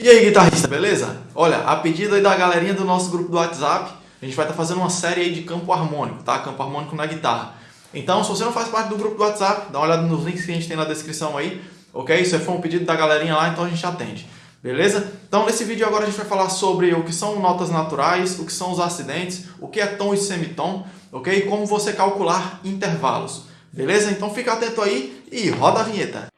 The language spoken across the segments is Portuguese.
E aí, guitarrista, beleza? Olha, a pedido aí da galerinha do nosso grupo do WhatsApp, a gente vai estar tá fazendo uma série aí de campo harmônico, tá? Campo harmônico na guitarra. Então, se você não faz parte do grupo do WhatsApp, dá uma olhada nos links que a gente tem na descrição aí, ok? Isso foi um pedido da galerinha lá, então a gente atende. Beleza? Então, nesse vídeo agora a gente vai falar sobre o que são notas naturais, o que são os acidentes, o que é tom e semitom, ok? E como você calcular intervalos. Beleza? Então fica atento aí e roda a vinheta.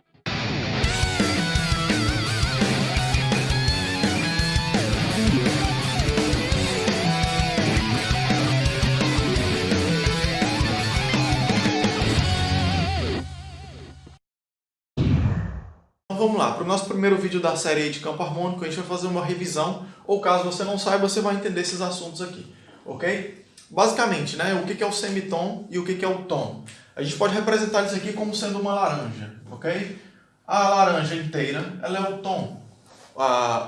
Vamos lá, para o nosso primeiro vídeo da série de campo harmônico, a gente vai fazer uma revisão, ou caso você não saiba, você vai entender esses assuntos aqui, ok? Basicamente, né, o que é o semitom e o que é o tom. A gente pode representar isso aqui como sendo uma laranja, ok? A laranja inteira, ela é o tom.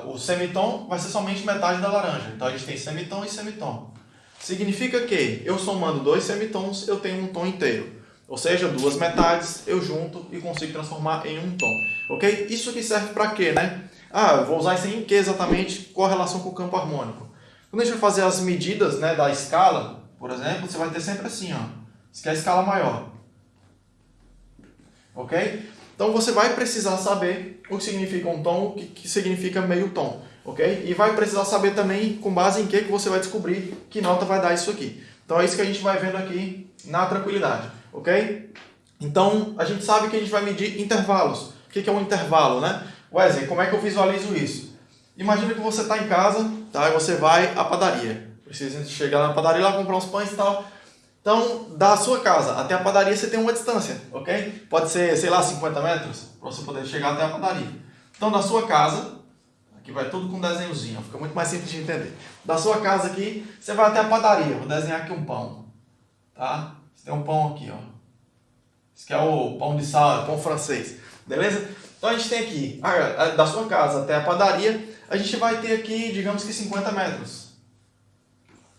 o semitom vai ser somente metade da laranja, então a gente tem semitom e semitom. Significa que eu somando dois semitons, eu tenho um tom inteiro. Ou seja, duas metades eu junto e consigo transformar em um tom. Ok? Isso aqui serve para quê, né? Ah, eu vou usar isso em que exatamente? Qual a relação com o campo harmônico? Quando a gente vai fazer as medidas né, da escala, por exemplo, você vai ter sempre assim, ó. Isso aqui é a escala maior. Ok? Então você vai precisar saber o que significa um tom, o que significa meio tom. Ok? E vai precisar saber também com base em que, que você vai descobrir que nota vai dar isso aqui. Então é isso que a gente vai vendo aqui na tranquilidade ok? Então, a gente sabe que a gente vai medir intervalos. O que é um intervalo, né? Wesley, como é que eu visualizo isso? Imagina que você está em casa, tá? E você vai à padaria. Precisa chegar na padaria lá, comprar uns pães e tal. Então, da sua casa até a padaria você tem uma distância, ok? Pode ser, sei lá, 50 metros, para você poder chegar até a padaria. Então, da sua casa, aqui vai tudo com desenhozinho, fica muito mais simples de entender. Da sua casa aqui, você vai até a padaria. Vou desenhar aqui um pão, tá? Tem um pão aqui, ó. Esse aqui é o pão de sal, pão francês. Beleza? Então a gente tem aqui, da sua casa até a padaria, a gente vai ter aqui, digamos que 50 metros.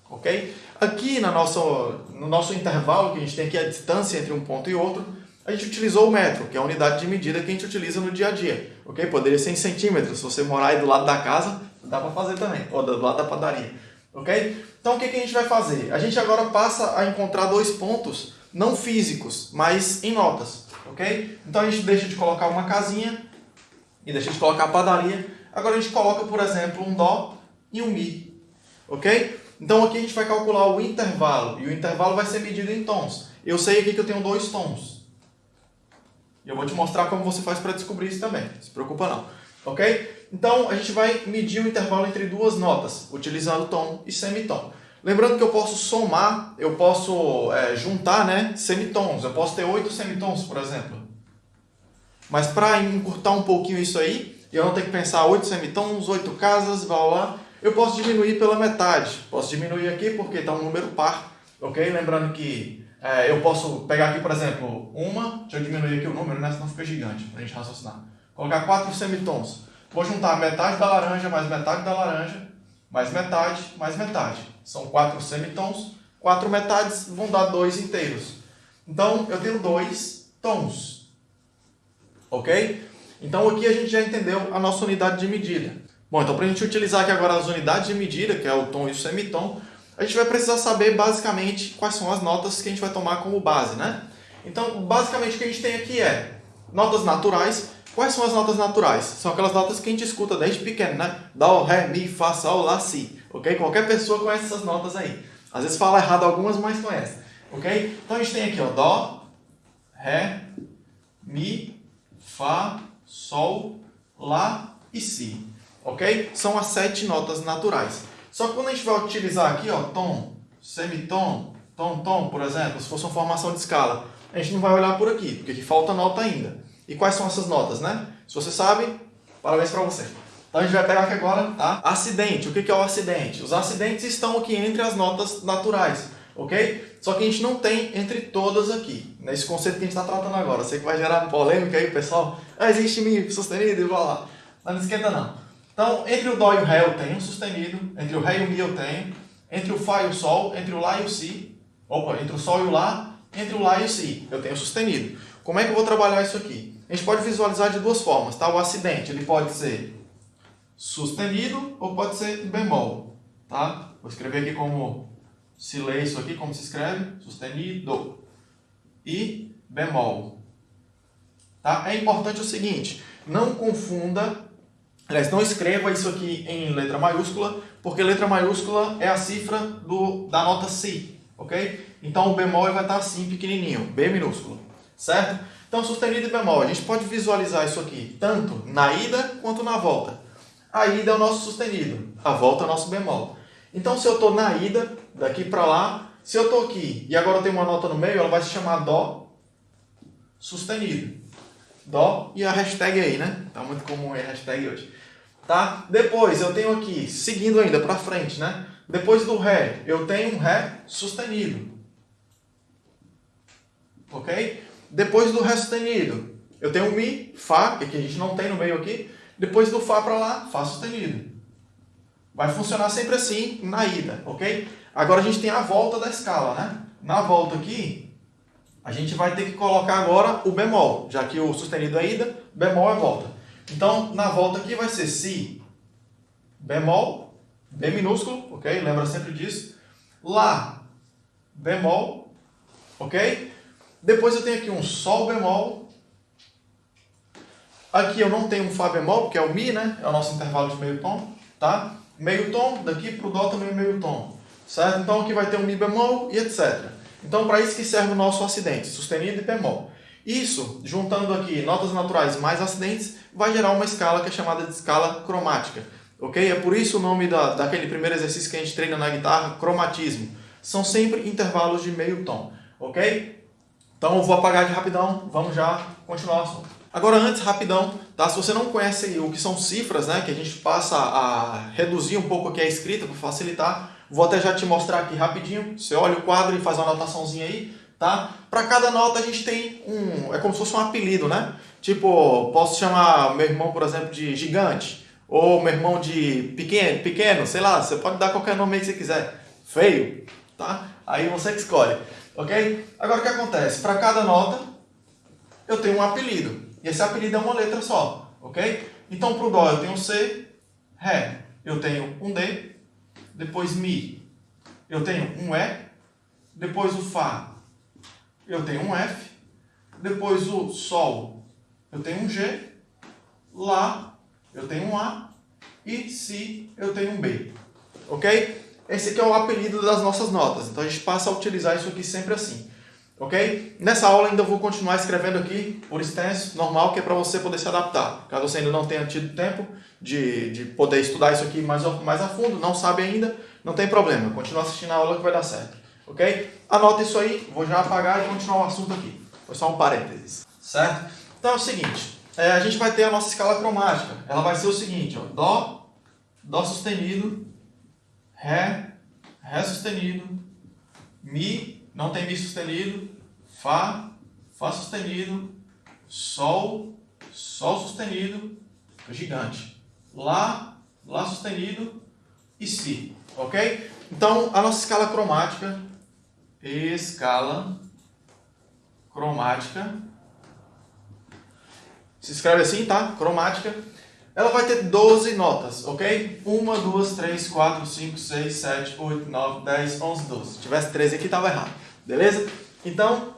Ok? Aqui na nossa, no nosso intervalo, que a gente tem aqui a distância entre um ponto e outro, a gente utilizou o metro, que é a unidade de medida que a gente utiliza no dia a dia. Ok? Poderia ser em centímetros. Se você morar aí do lado da casa, dá para fazer também. Ou do lado da padaria. Ok? Então o que, que a gente vai fazer? A gente agora passa a encontrar dois pontos não físicos, mas em notas. Ok? Então a gente deixa de colocar uma casinha e deixa de colocar a padaria. Agora a gente coloca, por exemplo, um Dó e um Mi. Ok? Então aqui a gente vai calcular o intervalo. E o intervalo vai ser medido em tons. Eu sei aqui que eu tenho dois tons. E eu vou te mostrar como você faz para descobrir isso também. Não se preocupa não. Ok? Então, a gente vai medir o intervalo entre duas notas, utilizando tom e semitom. Lembrando que eu posso somar, eu posso é, juntar né, semitons. Eu posso ter oito semitons, por exemplo. Mas para encurtar um pouquinho isso aí, eu não tenho que pensar oito semitons, oito casas, blá, blá, eu posso diminuir pela metade. Posso diminuir aqui porque está um número par, ok? Lembrando que é, eu posso pegar aqui, por exemplo, uma, deixa eu diminuir aqui o número, né? senão fica gigante, para a gente raciocinar. Colocar quatro semitons. Vou juntar metade da laranja mais metade da laranja, mais metade, mais metade. São quatro semitons. Quatro metades vão dar dois inteiros. Então, eu tenho dois tons. Ok? Então, aqui a gente já entendeu a nossa unidade de medida. Bom, então para a gente utilizar aqui agora as unidades de medida, que é o tom e o semitom, a gente vai precisar saber basicamente quais são as notas que a gente vai tomar como base, né? Então, basicamente o que a gente tem aqui é notas naturais, Quais são as notas naturais? São aquelas notas que a gente escuta desde pequeno, né? Dó, Ré, Mi, Fá, Sol, Lá, Si. Ok? Qualquer pessoa conhece essas notas aí. Às vezes fala errado algumas, mas conhece. Ok? Então a gente tem aqui, ó, Dó, Ré, Mi, Fá, Sol, Lá e Si. Ok? São as sete notas naturais. Só que quando a gente vai utilizar aqui, ó, tom, semitom, tom, tom, por exemplo, se fosse uma formação de escala, a gente não vai olhar por aqui, porque aqui falta nota ainda. E quais são essas notas, né? Se você sabe, parabéns para você. Então a gente vai pegar aqui agora, tá? Acidente. O que é o acidente? Os acidentes estão aqui entre as notas naturais, ok? Só que a gente não tem entre todas aqui, nesse conceito que a gente está tratando agora. Sei que vai gerar polêmica aí, pessoal. Ah, existe Mi sustenido e blá lá. Mas não esquenta não. Então, entre o Dó e o Ré eu tenho sustenido, entre o Ré e o Mi eu tenho, entre o Fá e o Sol, entre o Lá e o Si, opa, entre o Sol e o Lá, entre o Lá e o Si, eu tenho sustenido. Como é que eu vou trabalhar isso aqui? A gente pode visualizar de duas formas, tá? O acidente, ele pode ser sustenido ou pode ser bemol, tá? Vou escrever aqui como se lê isso aqui, como se escreve, sustenido e bemol. Tá? É importante o seguinte, não confunda, aliás, não escreva isso aqui em letra maiúscula, porque letra maiúscula é a cifra do, da nota Si, ok? Então o bemol vai estar assim, pequenininho, B minúsculo, certo? Então sustenido e bemol, a gente pode visualizar isso aqui tanto na ida quanto na volta. A ida é o nosso sustenido, a volta é o nosso bemol. Então se eu estou na ida, daqui para lá, se eu estou aqui e agora tenho uma nota no meio, ela vai se chamar Dó sustenido. Dó e a hashtag aí, né? Tá muito comum a hashtag hoje. Tá? Depois eu tenho aqui, seguindo ainda para frente, né? Depois do Ré, eu tenho um Ré sustenido. Ok? Depois do Ré sustenido, eu tenho Mi, Fá, que a gente não tem no meio aqui. Depois do Fá para lá, Fá sustenido. Vai funcionar sempre assim na ida, ok? Agora a gente tem a volta da escala, né? Na volta aqui, a gente vai ter que colocar agora o bemol, já que o sustenido é ida, bemol é volta. Então, na volta aqui vai ser Si, bemol, B minúsculo, ok? Lembra sempre disso. Lá, bemol, ok? Depois eu tenho aqui um Sol bemol. Aqui eu não tenho um Fá bemol, porque é o Mi, né? É o nosso intervalo de meio tom, tá? Meio tom, daqui para o Dó também é meio tom, certo? Então aqui vai ter um Mi bemol e etc. Então, para isso que serve o nosso acidente, sustenido e bemol. Isso, juntando aqui notas naturais mais acidentes, vai gerar uma escala que é chamada de escala cromática. Ok? É por isso o nome da, daquele primeiro exercício que a gente treina na guitarra, cromatismo. São sempre intervalos de meio tom. Ok? Então vou apagar aqui rapidão, vamos já continuar o assunto. Agora antes, rapidão, tá? se você não conhece o que são cifras, né, que a gente passa a reduzir um pouco aqui a escrita para facilitar, Vou até já te mostrar aqui rapidinho. Você olha o quadro e faz uma anotaçãozinha aí, tá? Para cada nota a gente tem um... É como se fosse um apelido, né? Tipo, posso chamar meu irmão, por exemplo, de gigante. Ou meu irmão de pequeno, pequeno, sei lá. Você pode dar qualquer nome que você quiser. Feio, tá? Aí você que escolhe, ok? Agora o que acontece? Para cada nota eu tenho um apelido. E esse apelido é uma letra só, ok? Então para o Dó eu tenho C, Ré eu tenho um D, depois Mi, eu tenho um E, depois o Fá, eu tenho um F, depois o Sol, eu tenho um G, Lá, eu tenho um A, e Si, eu tenho um B. Ok? Esse aqui é o apelido das nossas notas, então a gente passa a utilizar isso aqui sempre assim. Ok? Nessa aula ainda vou continuar escrevendo aqui por extenso, normal, que é para você poder se adaptar. Caso você ainda não tenha tido tempo de, de poder estudar isso aqui mais, mais a fundo, não sabe ainda, não tem problema. Continua assistindo a aula que vai dar certo. Ok? Anota isso aí, vou já apagar e continuar o assunto aqui. Foi só um parênteses. Certo? Então é o seguinte, é, a gente vai ter a nossa escala cromática. Ela vai ser o seguinte, ó, Dó, Dó sustenido, Ré, Ré sustenido, Mi, não tem Mi sustenido, Fá, Fá sustenido, Sol, Sol sustenido, gigante. Lá, Lá sustenido e Si, ok? Então, a nossa escala cromática, escala cromática, se escreve assim, tá? Cromática, ela vai ter 12 notas, ok? 1, 2, 3, 4, 5, 6, 7, 8, 9, 10, 11, 12. Se tivesse 13 aqui, estava errado. Beleza? Então,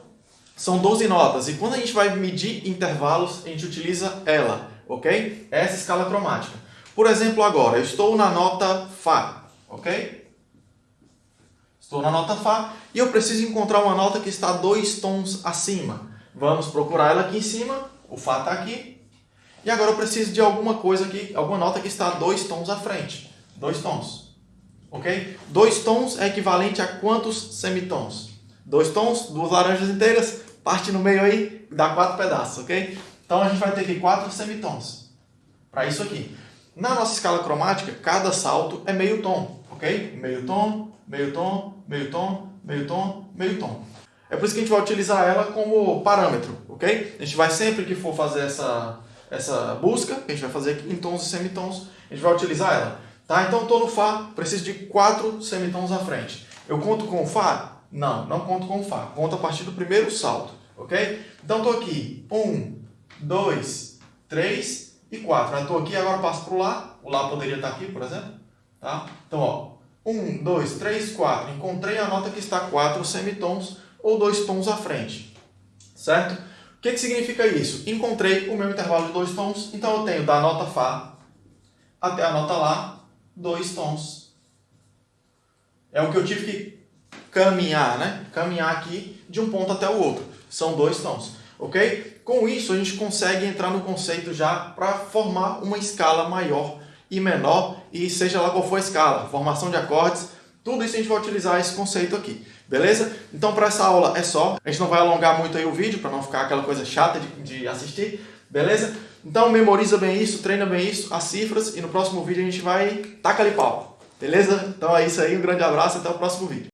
são 12 notas. E quando a gente vai medir intervalos, a gente utiliza ela, ok? Essa escala cromática. Por exemplo, agora, eu estou na nota Fá, ok? Estou na nota Fá e eu preciso encontrar uma nota que está dois tons acima. Vamos procurar ela aqui em cima, o Fá está aqui. E agora eu preciso de alguma coisa aqui, alguma nota que está dois tons à frente. Dois tons, ok? Dois tons é equivalente a quantos semitons? dois tons, duas laranjas inteiras, parte no meio aí, dá quatro pedaços, ok? Então a gente vai ter aqui quatro semitons para isso aqui. Na nossa escala cromática, cada salto é meio tom, ok? Meio tom, meio tom, meio tom, meio tom, meio tom. É por isso que a gente vai utilizar ela como parâmetro, ok? A gente vai sempre que for fazer essa, essa busca, que a gente vai fazer aqui em tons e semitons, a gente vai utilizar ela. Tá? Então estou no Fá, preciso de quatro semitons à frente. Eu conto com o Fá? Não, não conto com Fá. Conto a partir do primeiro salto, ok? Então estou aqui. Um, dois, três e 4. Eu estou aqui, agora passo para o Lá. O Lá poderia estar aqui, por exemplo. Tá? Então, ó, 1, 2, 3, 4. Encontrei a nota que está 4 semitons ou dois tons à frente. Certo? Que, que significa isso? Encontrei o meu intervalo de dois tons, então eu tenho da nota Fá até a nota Lá, dois tons. É o que eu tive que caminhar, né? Caminhar aqui de um ponto até o outro. São dois tons, ok? Com isso, a gente consegue entrar no conceito já para formar uma escala maior e menor, e seja lá qual for a escala, formação de acordes, tudo isso a gente vai utilizar esse conceito aqui, beleza? Então para essa aula é só, a gente não vai alongar muito aí o vídeo, para não ficar aquela coisa chata de, de assistir, beleza? Então memoriza bem isso, treina bem isso, as cifras, e no próximo vídeo a gente vai taca ali pau, beleza? Então é isso aí, um grande abraço, até o próximo vídeo.